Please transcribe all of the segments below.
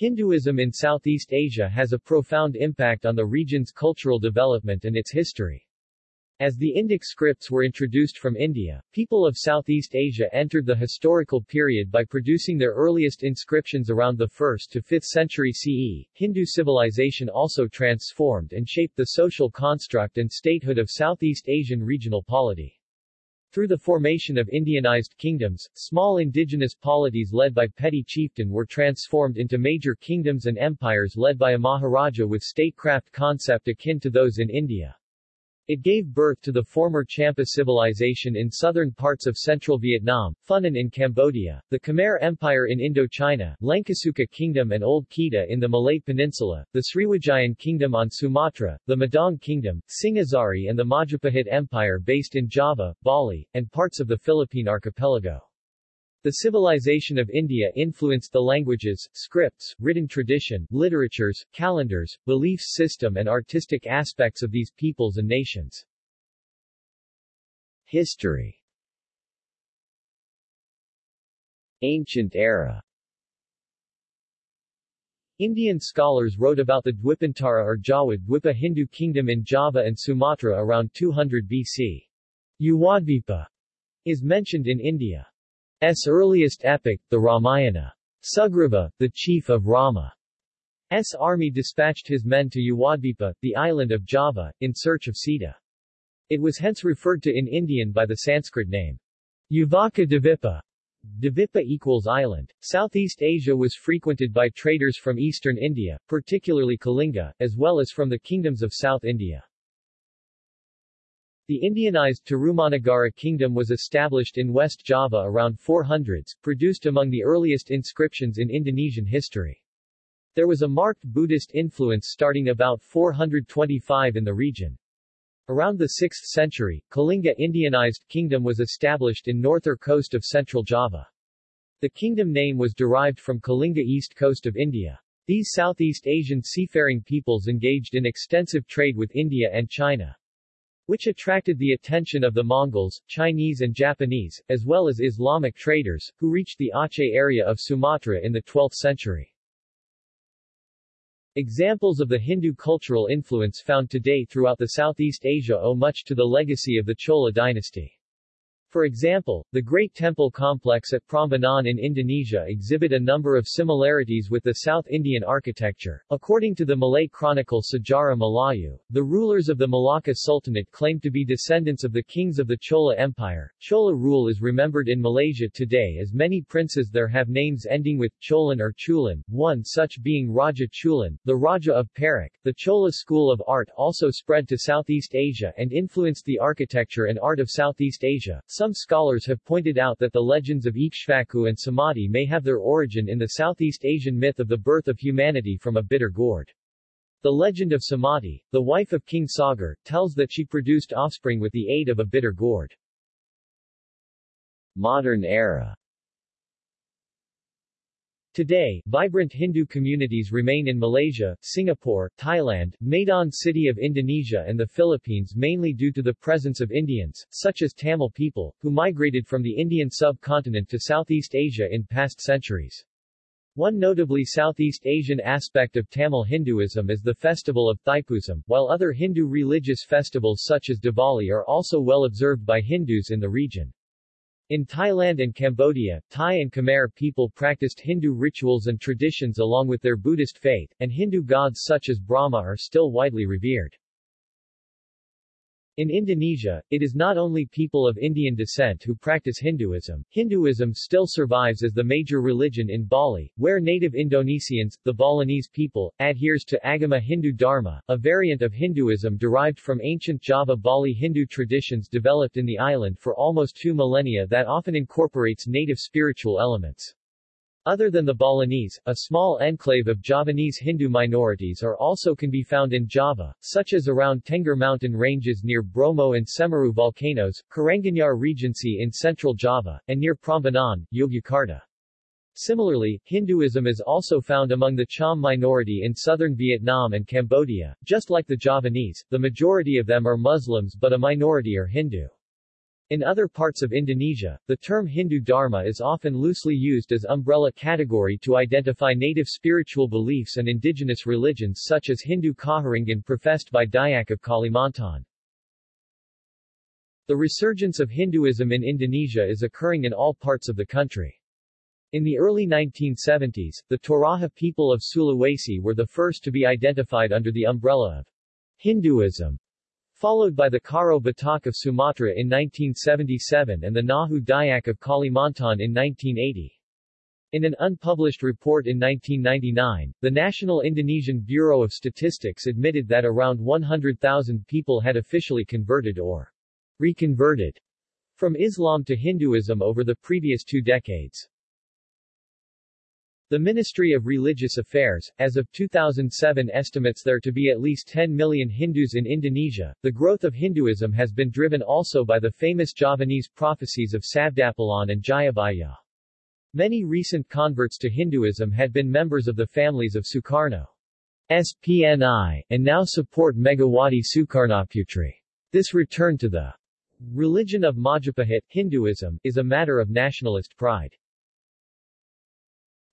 Hinduism in Southeast Asia has a profound impact on the region's cultural development and its history. As the Indic scripts were introduced from India, people of Southeast Asia entered the historical period by producing their earliest inscriptions around the 1st to 5th century CE. Hindu civilization also transformed and shaped the social construct and statehood of Southeast Asian regional polity. Through the formation of Indianized kingdoms, small indigenous polities led by petty chieftain were transformed into major kingdoms and empires led by a Maharaja with statecraft concept akin to those in India. It gave birth to the former Champa civilization in southern parts of central Vietnam, Funan in Cambodia, the Khmer Empire in Indochina, Lankasuka Kingdom and Old Kedah in the Malay Peninsula, the Sriwijayan Kingdom on Sumatra, the Medang Kingdom, Singhasari and the Majapahit Empire based in Java, Bali, and parts of the Philippine archipelago. The civilization of India influenced the languages, scripts, written tradition, literatures, calendars, belief system and artistic aspects of these peoples and nations. History Ancient era Indian scholars wrote about the Dwipantara or Jawa Dwipa Hindu kingdom in Java and Sumatra around 200 BC. Yawadvipa is mentioned in India. S earliest epic, the Ramayana. Sugriva, the chief of Rama's army dispatched his men to Yawadvipa, the island of Java, in search of Sita. It was hence referred to in Indian by the Sanskrit name. Uvaka Dvipa. Dvipa equals island. Southeast Asia was frequented by traders from eastern India, particularly Kalinga, as well as from the kingdoms of South India. The Indianized Tarumanagara kingdom was established in West Java around 400s, produced among the earliest inscriptions in Indonesian history. There was a marked Buddhist influence starting about 425 in the region. Around the 6th century, Kalinga Indianized kingdom was established in northern coast of central Java. The kingdom name was derived from Kalinga east coast of India. These Southeast Asian seafaring peoples engaged in extensive trade with India and China which attracted the attention of the Mongols, Chinese and Japanese, as well as Islamic traders, who reached the Aceh area of Sumatra in the 12th century. Examples of the Hindu cultural influence found today throughout the Southeast Asia owe much to the legacy of the Chola dynasty. For example, the Great Temple complex at Prambanan in Indonesia exhibit a number of similarities with the South Indian architecture. According to the Malay chronicle Sejarah Melayu, the rulers of the Malacca Sultanate claimed to be descendants of the kings of the Chola Empire. Chola rule is remembered in Malaysia today as many princes there have names ending with Cholan or Chulan, one such being Raja Chulan, the Raja of Perak. The Chola school of art also spread to Southeast Asia and influenced the architecture and art of Southeast Asia. Some scholars have pointed out that the legends of Ikshvaku and Sumati may have their origin in the Southeast Asian myth of the birth of humanity from a bitter gourd. The legend of Sumati, the wife of King Sagar, tells that she produced offspring with the aid of a bitter gourd. Modern era Today, vibrant Hindu communities remain in Malaysia, Singapore, Thailand, Medan City of Indonesia and the Philippines mainly due to the presence of Indians, such as Tamil people, who migrated from the Indian subcontinent to Southeast Asia in past centuries. One notably Southeast Asian aspect of Tamil Hinduism is the festival of Thaipusam, while other Hindu religious festivals such as Diwali are also well observed by Hindus in the region. In Thailand and Cambodia, Thai and Khmer people practiced Hindu rituals and traditions along with their Buddhist faith, and Hindu gods such as Brahma are still widely revered. In Indonesia, it is not only people of Indian descent who practice Hinduism. Hinduism still survives as the major religion in Bali, where native Indonesians, the Balinese people, adheres to Agama Hindu Dharma, a variant of Hinduism derived from ancient Java Bali Hindu traditions developed in the island for almost two millennia that often incorporates native spiritual elements. Other than the Balinese, a small enclave of Javanese Hindu minorities are also can be found in Java, such as around Tengger mountain ranges near Bromo and Semeru volcanoes, Karanganyar Regency in central Java, and near Prambanan, Yogyakarta. Similarly, Hinduism is also found among the Cham minority in southern Vietnam and Cambodia. Just like the Javanese, the majority of them are Muslims but a minority are Hindu. In other parts of Indonesia, the term Hindu Dharma is often loosely used as umbrella category to identify native spiritual beliefs and indigenous religions such as Hindu Kaharingan professed by Dayak of Kalimantan. The resurgence of Hinduism in Indonesia is occurring in all parts of the country. In the early 1970s, the Toraja people of Sulawesi were the first to be identified under the umbrella of Hinduism followed by the Karo Batak of Sumatra in 1977 and the Nahu Dayak of Kalimantan in 1980. In an unpublished report in 1999, the National Indonesian Bureau of Statistics admitted that around 100,000 people had officially converted or reconverted from Islam to Hinduism over the previous two decades. The Ministry of Religious Affairs, as of 2007 estimates there to be at least 10 million Hindus in Indonesia. The growth of Hinduism has been driven also by the famous Javanese prophecies of Sabdapalon and Jayabaya. Many recent converts to Hinduism had been members of the families of Sukarno's PNI, and now support Megawati Sukarnoputri. This return to the religion of Majapahit, Hinduism, is a matter of nationalist pride.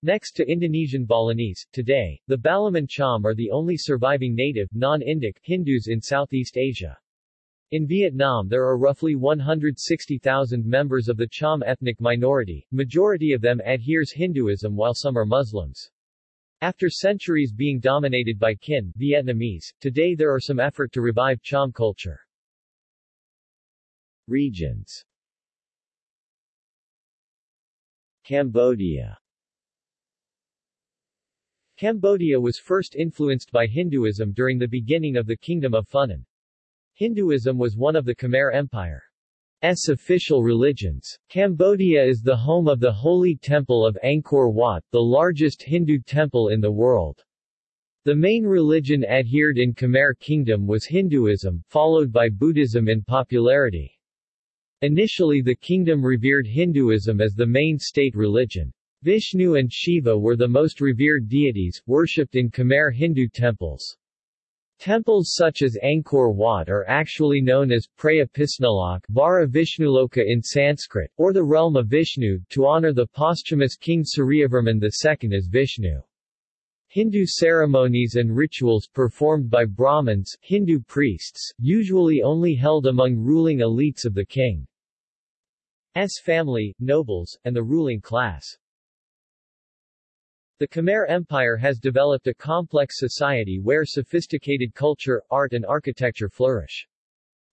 Next to Indonesian Balinese, today, the Balaman Cham are the only surviving native, non-Indic, Hindus in Southeast Asia. In Vietnam there are roughly 160,000 members of the Cham ethnic minority, majority of them adheres Hinduism while some are Muslims. After centuries being dominated by Kinh Vietnamese, today there are some effort to revive Cham culture. Regions Cambodia Cambodia was first influenced by Hinduism during the beginning of the Kingdom of Funan. Hinduism was one of the Khmer Empire's official religions. Cambodia is the home of the Holy Temple of Angkor Wat, the largest Hindu temple in the world. The main religion adhered in Khmer Kingdom was Hinduism, followed by Buddhism in popularity. Initially the kingdom revered Hinduism as the main state religion. Vishnu and Shiva were the most revered deities, worshipped in Khmer Hindu temples. Temples such as Angkor Wat are actually known as Praya Pisnalok Vara Vishnuloka in Sanskrit, or the realm of Vishnu, to honor the posthumous king Suryavarman II as Vishnu. Hindu ceremonies and rituals performed by Brahmins Hindu priests, usually only held among ruling elites of the king's family, nobles, and the ruling class. The Khmer Empire has developed a complex society where sophisticated culture, art and architecture flourish.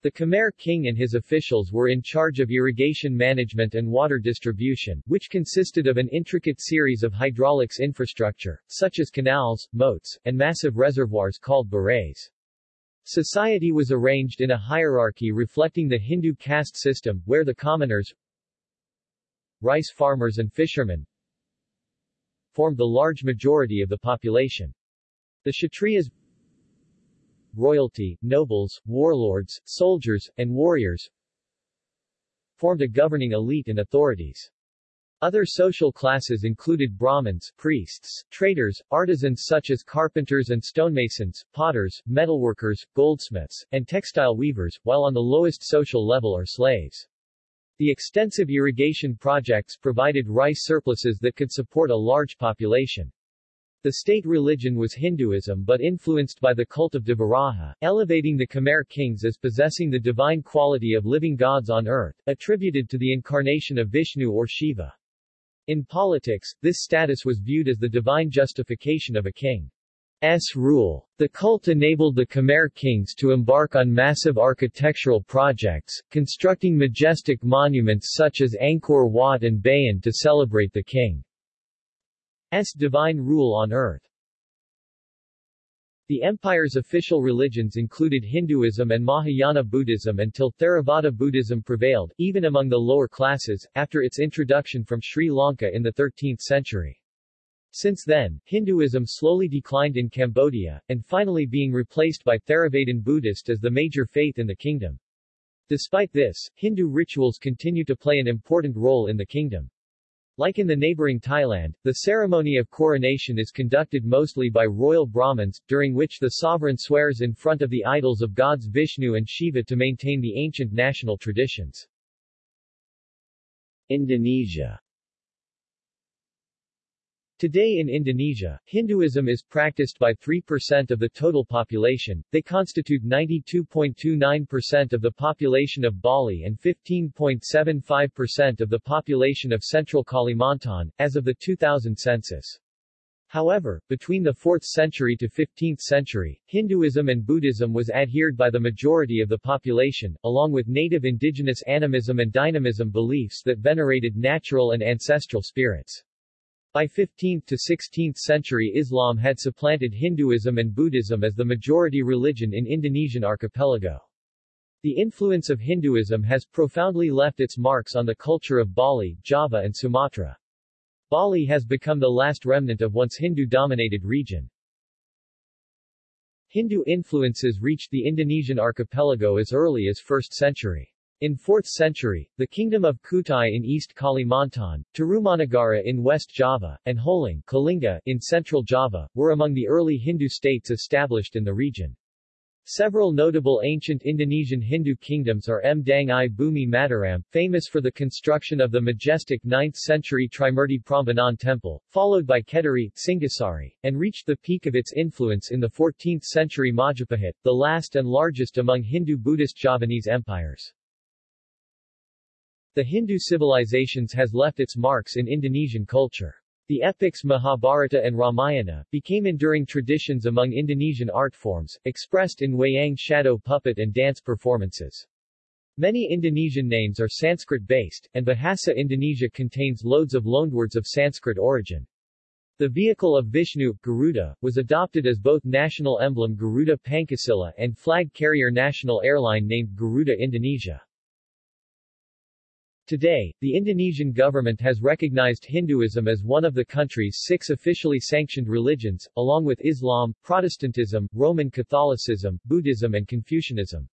The Khmer king and his officials were in charge of irrigation management and water distribution, which consisted of an intricate series of hydraulics infrastructure, such as canals, moats, and massive reservoirs called barays. Society was arranged in a hierarchy reflecting the Hindu caste system, where the commoners, rice farmers and fishermen, formed the large majority of the population. The Kshatriyas royalty, nobles, warlords, soldiers, and warriors formed a governing elite and authorities. Other social classes included Brahmins, priests, traders, artisans such as carpenters and stonemasons, potters, metalworkers, goldsmiths, and textile weavers, while on the lowest social level are slaves. The extensive irrigation projects provided rice surpluses that could support a large population. The state religion was Hinduism but influenced by the cult of Devaraja, elevating the Khmer kings as possessing the divine quality of living gods on earth, attributed to the incarnation of Vishnu or Shiva. In politics, this status was viewed as the divine justification of a king. S rule. The cult enabled the Khmer kings to embark on massive architectural projects, constructing majestic monuments such as Angkor Wat and Bayon to celebrate the king's divine rule on earth. The empire's official religions included Hinduism and Mahayana Buddhism until Theravada Buddhism prevailed, even among the lower classes, after its introduction from Sri Lanka in the 13th century. Since then, Hinduism slowly declined in Cambodia, and finally being replaced by Theravadan Buddhist as the major faith in the kingdom. Despite this, Hindu rituals continue to play an important role in the kingdom. Like in the neighboring Thailand, the ceremony of coronation is conducted mostly by royal Brahmins, during which the sovereign swears in front of the idols of gods Vishnu and Shiva to maintain the ancient national traditions. Indonesia Today in Indonesia, Hinduism is practiced by 3% of the total population, they constitute 92.29% of the population of Bali and 15.75% of the population of central Kalimantan, as of the 2000 census. However, between the 4th century to 15th century, Hinduism and Buddhism was adhered by the majority of the population, along with native indigenous animism and dynamism beliefs that venerated natural and ancestral spirits. By 15th to 16th century Islam had supplanted Hinduism and Buddhism as the majority religion in Indonesian archipelago. The influence of Hinduism has profoundly left its marks on the culture of Bali, Java and Sumatra. Bali has become the last remnant of once Hindu-dominated region. Hindu influences reached the Indonesian archipelago as early as 1st century. In 4th century, the Kingdom of Kutai in East Kalimantan, Tarumanagara in West Java, and Holing Kalinga in Central Java, were among the early Hindu states established in the region. Several notable ancient Indonesian Hindu kingdoms are Mdangai Bumi Mataram, famous for the construction of the majestic 9th-century Trimurti Prambanan temple, followed by Kediri, Singasari, and reached the peak of its influence in the 14th-century Majapahit, the last and largest among Hindu-Buddhist Javanese empires. The Hindu civilizations has left its marks in Indonesian culture. The epics Mahabharata and Ramayana became enduring traditions among Indonesian art forms, expressed in wayang shadow puppet and dance performances. Many Indonesian names are Sanskrit-based, and Bahasa Indonesia contains loads of loanwords of Sanskrit origin. The vehicle of Vishnu, Garuda, was adopted as both national emblem Garuda Pancasila and flag carrier national airline named Garuda Indonesia. Today, the Indonesian government has recognized Hinduism as one of the country's six officially sanctioned religions, along with Islam, Protestantism, Roman Catholicism, Buddhism and Confucianism.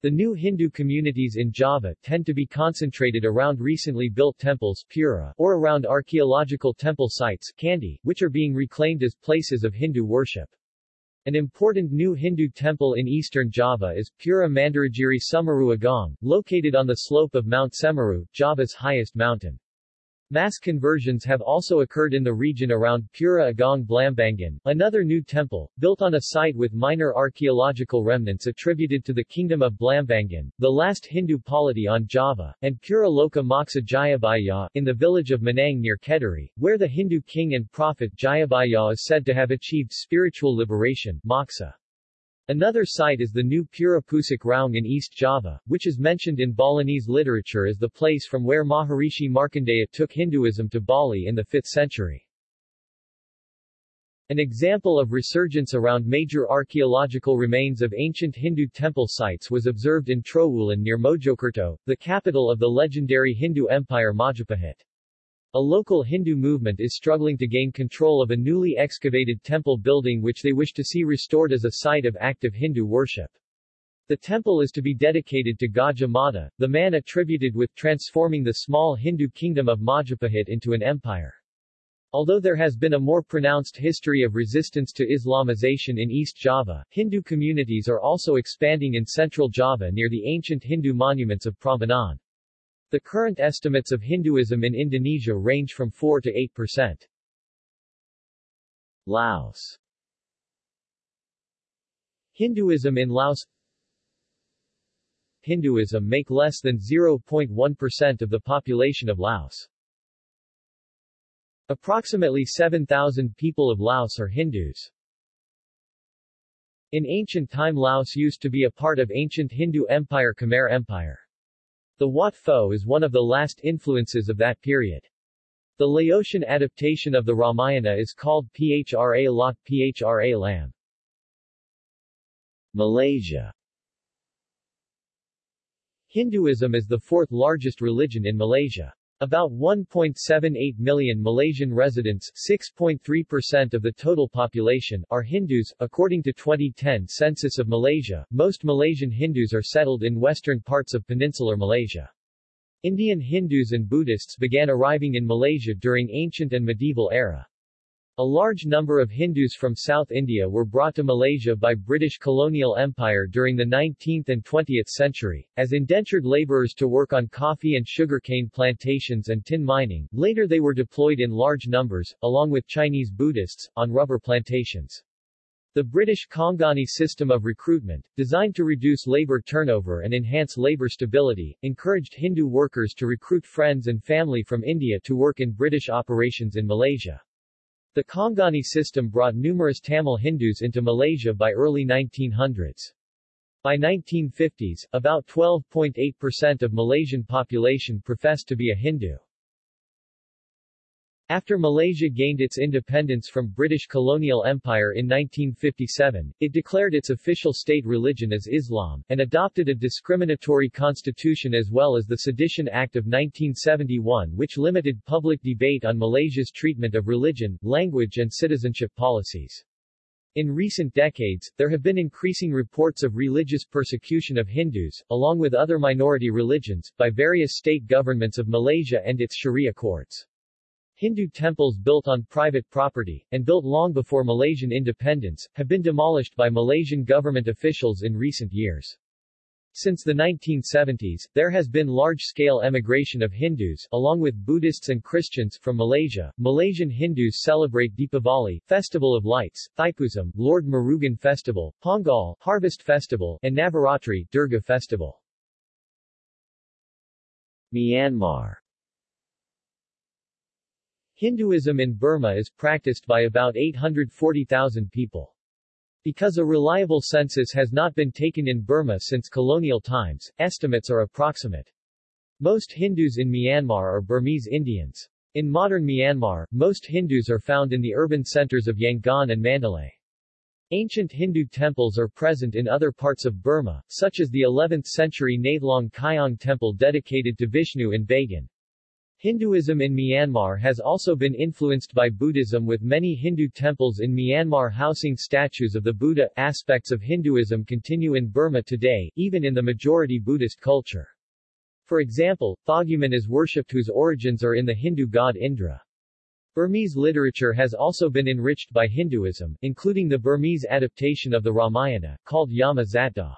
The new Hindu communities in Java tend to be concentrated around recently built temples Pura, or around archaeological temple sites Candi, which are being reclaimed as places of Hindu worship. An important new Hindu temple in eastern Java is Pura Mandiragiri Semeru Agung, located on the slope of Mount Semeru, Java's highest mountain. Mass conversions have also occurred in the region around Pura Agung Blambangan, another new temple, built on a site with minor archaeological remnants attributed to the Kingdom of Blambangan, the last Hindu polity on Java, and Pura Loka Jayabaya, in the village of Manang near Kediri, where the Hindu king and prophet Jayabaya is said to have achieved spiritual liberation, Moksa. Another site is the new Pura Pusuk Raung in East Java, which is mentioned in Balinese literature as the place from where Maharishi Markandeya took Hinduism to Bali in the 5th century. An example of resurgence around major archaeological remains of ancient Hindu temple sites was observed in Trowulan near Mojokerto, the capital of the legendary Hindu empire Majapahit. A local Hindu movement is struggling to gain control of a newly excavated temple building which they wish to see restored as a site of active Hindu worship. The temple is to be dedicated to Gajah Mada, the man attributed with transforming the small Hindu kingdom of Majapahit into an empire. Although there has been a more pronounced history of resistance to Islamization in East Java, Hindu communities are also expanding in Central Java near the ancient Hindu monuments of Prambanan. The current estimates of Hinduism in Indonesia range from 4 to 8 percent. Laos Hinduism in Laos Hinduism make less than 0.1% of the population of Laos. Approximately 7,000 people of Laos are Hindus. In ancient time Laos used to be a part of ancient Hindu empire Khmer Empire. The Wat Phou is one of the last influences of that period. The Laotian adaptation of the Ramayana is called Phra Lot Phra Lam. Malaysia Hinduism is the fourth largest religion in Malaysia. About 1.78 million Malaysian residents 6.3% of the total population are Hindus. According to 2010 Census of Malaysia, most Malaysian Hindus are settled in western parts of peninsular Malaysia. Indian Hindus and Buddhists began arriving in Malaysia during ancient and medieval era. A large number of Hindus from South India were brought to Malaysia by British colonial empire during the 19th and 20th century, as indentured labourers to work on coffee and sugarcane plantations and tin mining. Later they were deployed in large numbers, along with Chinese Buddhists, on rubber plantations. The British Kangani system of recruitment, designed to reduce labour turnover and enhance labour stability, encouraged Hindu workers to recruit friends and family from India to work in British operations in Malaysia. The Kangani system brought numerous Tamil Hindus into Malaysia by early 1900s. By 1950s, about 12.8% of Malaysian population professed to be a Hindu. After Malaysia gained its independence from British colonial empire in 1957, it declared its official state religion as Islam, and adopted a discriminatory constitution as well as the Sedition Act of 1971 which limited public debate on Malaysia's treatment of religion, language and citizenship policies. In recent decades, there have been increasing reports of religious persecution of Hindus, along with other minority religions, by various state governments of Malaysia and its Sharia courts. Hindu temples built on private property, and built long before Malaysian independence, have been demolished by Malaysian government officials in recent years. Since the 1970s, there has been large-scale emigration of Hindus, along with Buddhists and Christians, from Malaysia. Malaysian Hindus celebrate Deepavali, Festival of Lights, Thaipusam, Lord Murugan Festival, Pongal, Harvest Festival, and Navaratri, Durga Festival. Myanmar Hinduism in Burma is practiced by about 840,000 people. Because a reliable census has not been taken in Burma since colonial times, estimates are approximate. Most Hindus in Myanmar are Burmese Indians. In modern Myanmar, most Hindus are found in the urban centers of Yangon and Mandalay. Ancient Hindu temples are present in other parts of Burma, such as the 11th-century Nathlaung Kyaung temple dedicated to Vishnu in Bagan. Hinduism in Myanmar has also been influenced by Buddhism with many Hindu temples in Myanmar housing statues of the Buddha. Aspects of Hinduism continue in Burma today, even in the majority Buddhist culture. For example, Thoguman is worshipped whose origins are in the Hindu god Indra. Burmese literature has also been enriched by Hinduism, including the Burmese adaptation of the Ramayana, called Yama Zatdaw.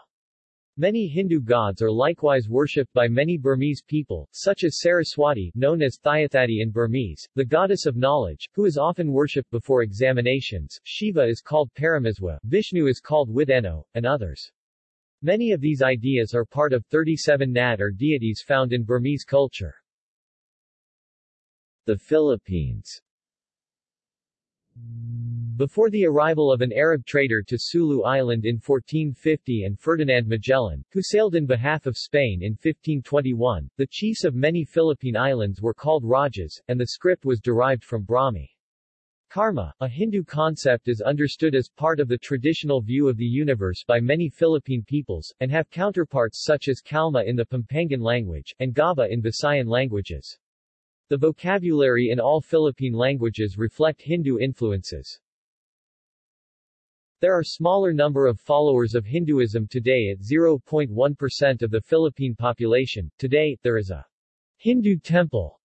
Many Hindu gods are likewise worshipped by many Burmese people, such as Saraswati known as Thyathati in Burmese, the goddess of knowledge, who is often worshipped before examinations, Shiva is called Paramaswa, Vishnu is called Wideno, and others. Many of these ideas are part of 37 Nat or deities found in Burmese culture. The Philippines before the arrival of an Arab trader to Sulu Island in 1450 and Ferdinand Magellan, who sailed in behalf of Spain in 1521, the chiefs of many Philippine islands were called Rajas, and the script was derived from Brahmi. Karma, a Hindu concept is understood as part of the traditional view of the universe by many Philippine peoples, and have counterparts such as Kalma in the Pampangan language, and Gaba in Visayan languages. The vocabulary in all Philippine languages reflect Hindu influences. There are smaller number of followers of Hinduism today at 0.1% of the Philippine population. Today, there is a Hindu temple,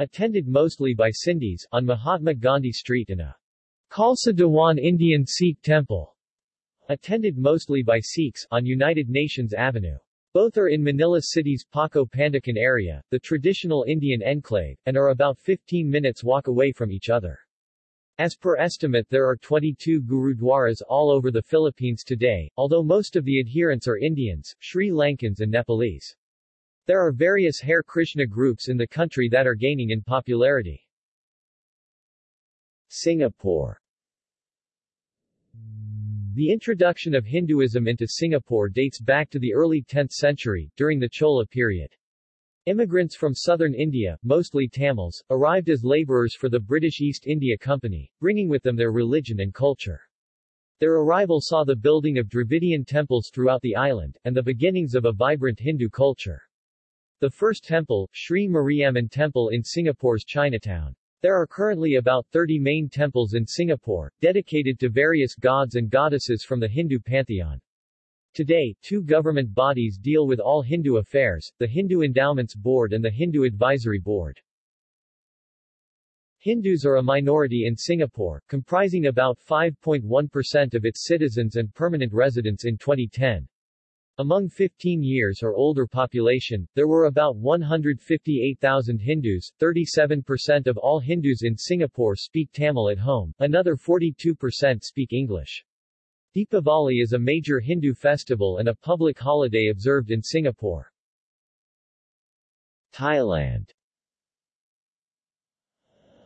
attended mostly by Sindhis, on Mahatma Gandhi Street and a Khalsa Dewan Indian Sikh temple, attended mostly by Sikhs, on United Nations Avenue. Both are in Manila City's Paco Pandacan area, the traditional Indian enclave, and are about 15 minutes walk away from each other. As per estimate there are 22 Gurudwaras all over the Philippines today, although most of the adherents are Indians, Sri Lankans and Nepalese. There are various Hare Krishna groups in the country that are gaining in popularity. Singapore The introduction of Hinduism into Singapore dates back to the early 10th century, during the Chola period. Immigrants from southern India, mostly Tamils, arrived as laborers for the British East India Company, bringing with them their religion and culture. Their arrival saw the building of Dravidian temples throughout the island, and the beginnings of a vibrant Hindu culture. The first temple, Sri Mariamman Temple in Singapore's Chinatown. There are currently about 30 main temples in Singapore, dedicated to various gods and goddesses from the Hindu pantheon. Today, two government bodies deal with all Hindu affairs, the Hindu Endowments Board and the Hindu Advisory Board. Hindus are a minority in Singapore, comprising about 5.1% of its citizens and permanent residents in 2010. Among 15 years or older population, there were about 158,000 Hindus, 37% of all Hindus in Singapore speak Tamil at home, another 42% speak English. Deepavali is a major Hindu festival and a public holiday observed in Singapore. Thailand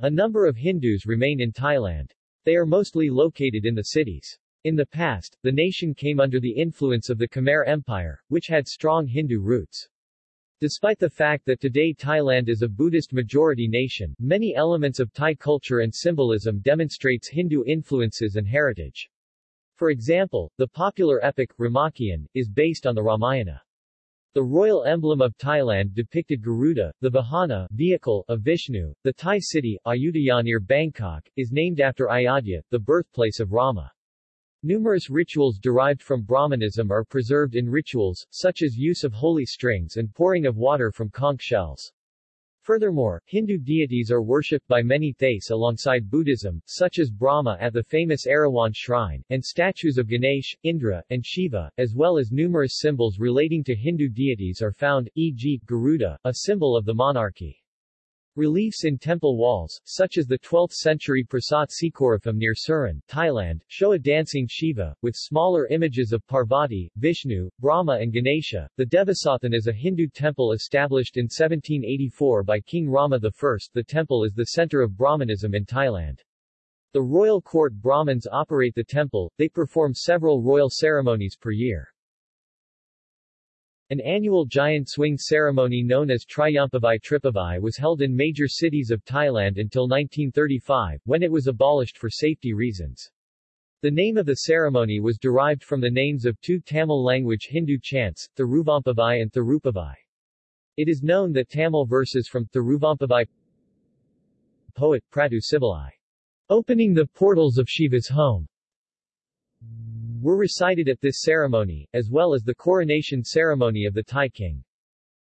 a number of Hindus remain in Thailand. They are mostly located in the cities. In the past, the nation came under the influence of the Khmer Empire, which had strong Hindu roots. Despite the fact that today Thailand is a Buddhist-majority nation, many elements of Thai culture and symbolism demonstrates Hindu influences and heritage. For example, the popular epic, Ramakien, is based on the Ramayana. The royal emblem of Thailand depicted Garuda, the Vahana vehicle of Vishnu. The Thai city, Ayutthaya near Bangkok, is named after Ayodhya, the birthplace of Rama. Numerous rituals derived from Brahmanism are preserved in rituals, such as use of holy strings and pouring of water from conch shells. Furthermore, Hindu deities are worshipped by many Thais alongside Buddhism, such as Brahma at the famous Erawan shrine, and statues of Ganesh, Indra, and Shiva, as well as numerous symbols relating to Hindu deities are found, e.g., Garuda, a symbol of the monarchy. Reliefs in temple walls, such as the 12th-century Prasat Sikhoraphum near Surin, Thailand, show a dancing Shiva, with smaller images of Parvati, Vishnu, Brahma and Ganesha. The Devasathan is a Hindu temple established in 1784 by King Rama I. The temple is the center of Brahmanism in Thailand. The royal court Brahmins operate the temple, they perform several royal ceremonies per year. An annual giant swing ceremony known as Triumphavai Tripavai was held in major cities of Thailand until 1935, when it was abolished for safety reasons. The name of the ceremony was derived from the names of two Tamil-language Hindu chants, Thiruvampavai and Thirupavai. It is known that Tamil verses from Thiruvampavai poet Pratu Sivalai, opening the portals of Shiva's home, were recited at this ceremony, as well as the coronation ceremony of the Thai king.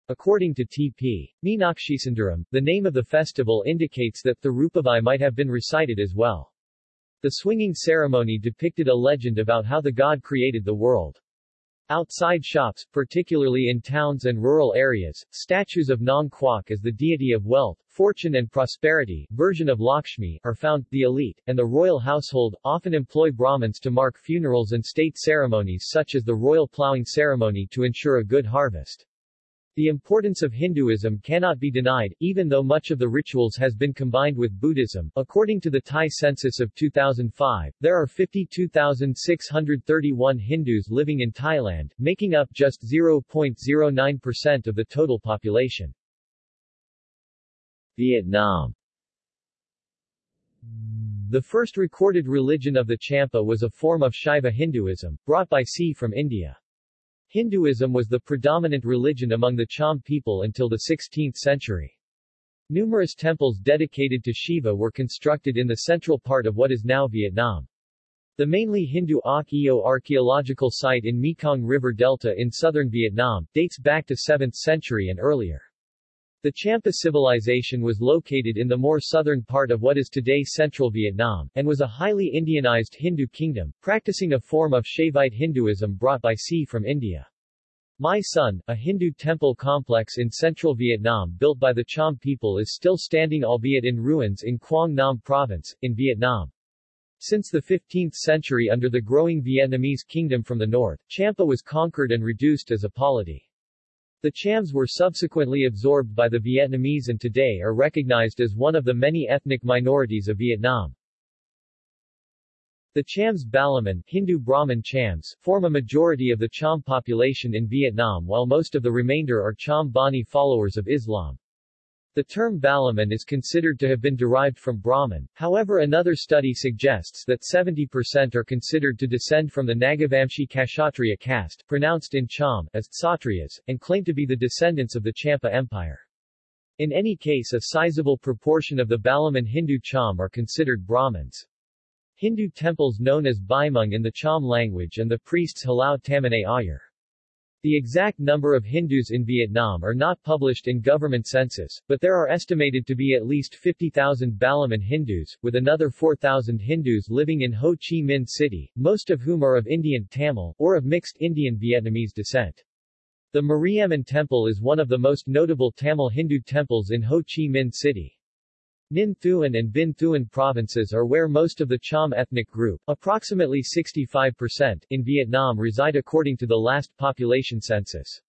According to T.P. Meenakshisundaram, the name of the festival indicates that the Rupavai might have been recited as well. The swinging ceremony depicted a legend about how the god created the world. Outside shops, particularly in towns and rural areas, statues of Nang Kwak as the deity of wealth, fortune and prosperity version of Lakshmi are found. The elite, and the royal household, often employ Brahmins to mark funerals and state ceremonies such as the royal plowing ceremony to ensure a good harvest. The importance of Hinduism cannot be denied, even though much of the rituals has been combined with Buddhism. According to the Thai census of 2005, there are 52,631 Hindus living in Thailand, making up just 0.09% of the total population. Vietnam The first recorded religion of the Champa was a form of Shaiva Hinduism, brought by sea from India. Hinduism was the predominant religion among the Cham people until the 16th century. Numerous temples dedicated to Shiva were constructed in the central part of what is now Vietnam. The mainly Hindu Ak Eo archaeological site in Mekong River Delta in southern Vietnam, dates back to 7th century and earlier. The Champa civilization was located in the more southern part of what is today central Vietnam, and was a highly Indianized Hindu kingdom, practicing a form of Shaivite Hinduism brought by sea from India. My Son, a Hindu temple complex in central Vietnam built by the Cham people is still standing albeit in ruins in Quang Nam province, in Vietnam. Since the 15th century under the growing Vietnamese kingdom from the north, Champa was conquered and reduced as a polity. The Chams were subsequently absorbed by the Vietnamese and today are recognized as one of the many ethnic minorities of Vietnam. The Chams Balaman Hindu Brahmin Chams form a majority of the Cham population in Vietnam while most of the remainder are Cham Bani followers of Islam. The term Balaman is considered to have been derived from Brahman, however another study suggests that 70% are considered to descend from the Nagavamshi Kshatriya caste, pronounced in Cham, as Kshatriyas, and claim to be the descendants of the Champa Empire. In any case a sizable proportion of the Balaman Hindu Cham are considered Brahmins. Hindu temples known as Baimung in the Cham language and the priests Halau Tamanay Ayar. The exact number of Hindus in Vietnam are not published in government census, but there are estimated to be at least 50,000 Balaman Hindus, with another 4,000 Hindus living in Ho Chi Minh City, most of whom are of Indian Tamil, or of mixed Indian-Vietnamese descent. The Mariamman Temple is one of the most notable Tamil Hindu temples in Ho Chi Minh City. Ninh Thuan and Binh Thuan provinces are where most of the Cham ethnic group, approximately 65%, in Vietnam reside according to the last population census.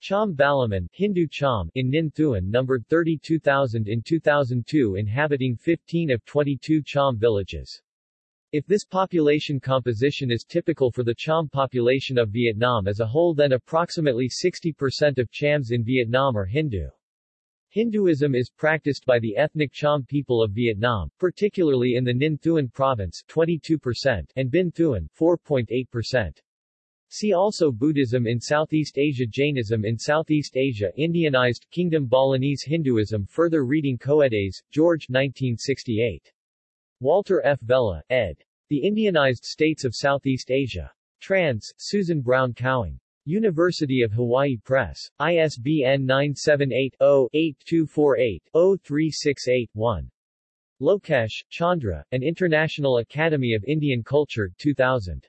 Cham Balaman Hindu Cham in Ninh Thuan numbered 32,000 in 2002 inhabiting 15 of 22 Cham villages. If this population composition is typical for the Cham population of Vietnam as a whole then approximately 60% of Chams in Vietnam are Hindu. Hinduism is practiced by the ethnic Cham people of Vietnam, particularly in the Ninh Thuan province 22% and Binh Thuan 4.8%. See also Buddhism in Southeast Asia Jainism in Southeast Asia Indianized Kingdom Balinese Hinduism Further reading Coedes, George 1968. Walter F. Vella, ed. The Indianized States of Southeast Asia. Trans, Susan Brown Cowing. University of Hawaii Press. ISBN 978-0-8248-0368-1. Lokesh, Chandra, An International Academy of Indian Culture, 2000.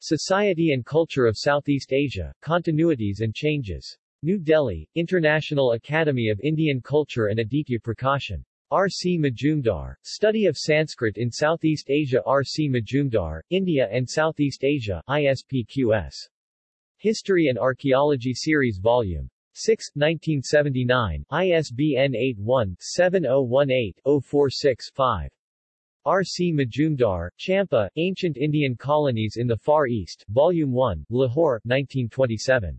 Society and Culture of Southeast Asia, Continuities and Changes. New Delhi, International Academy of Indian Culture and Aditya Prakashan. R. C. Majumdar, Study of Sanskrit in Southeast Asia R. C. Majumdar, India and Southeast Asia, ISPQS. History and Archaeology Series Volume 6, 1979, ISBN 81-7018-046-5. R. C. Majumdar, Champa, Ancient Indian Colonies in the Far East, Volume 1, Lahore, 1927.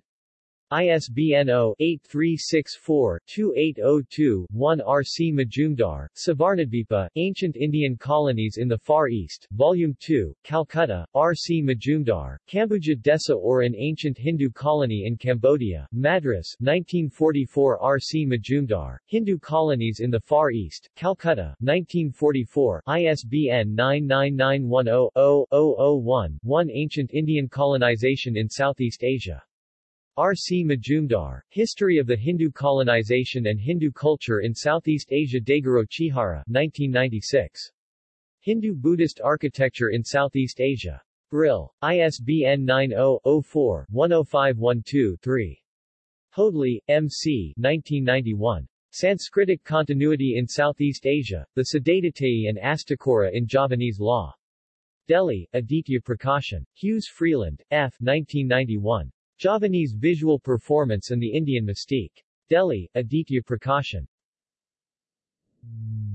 ISBN 0-8364-2802-1 R. C. Majumdar, Suvarnadvipa, Ancient Indian Colonies in the Far East, Volume 2, Calcutta, R. C. Majumdar, Kambuja Desa or an Ancient Hindu Colony in Cambodia, Madras, 1944 R. C. Majumdar, Hindu Colonies in the Far East, Calcutta, 1944, ISBN 99910-0-001-1 Ancient Indian Colonization in Southeast Asia. R. C. Majumdar, History of the Hindu Colonization and Hindu Culture in Southeast Asia Daigoro Chihara 1996. Hindu-Buddhist Architecture in Southeast Asia. Brill. ISBN 90-04-10512-3. Hoadley, M. C. 1991. Sanskritic Continuity in Southeast Asia, the Siddhadatayee and Astakura in Javanese Law. Delhi, Aditya Prakashan. Hughes Freeland, F. 1991. Javanese visual performance and the Indian mystique. Delhi, Aditya Prakashan.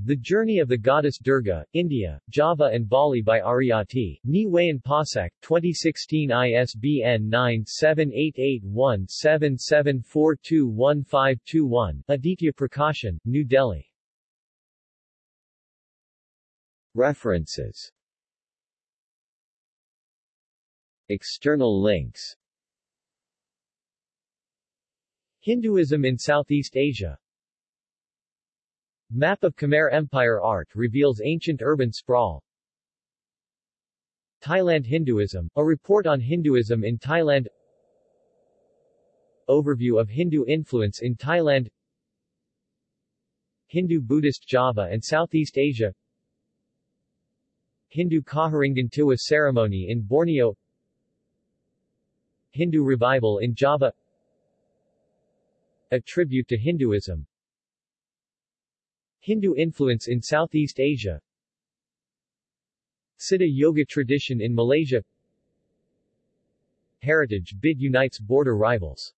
The Journey of the Goddess Durga, India, Java and Bali by Ariati, Ni Wayan Pasek, 2016 ISBN 9788177421521, Aditya Prakashan, New Delhi. References External links Hinduism in Southeast Asia. Map of Khmer Empire art reveals ancient urban sprawl. Thailand Hinduism, a report on Hinduism in Thailand. Overview of Hindu influence in Thailand. Hindu-Buddhist Java and Southeast Asia. Hindu Kaharingan ceremony in Borneo. Hindu revival in Java a tribute to Hinduism. Hindu influence in Southeast Asia. Siddha Yoga tradition in Malaysia. Heritage bid unites border rivals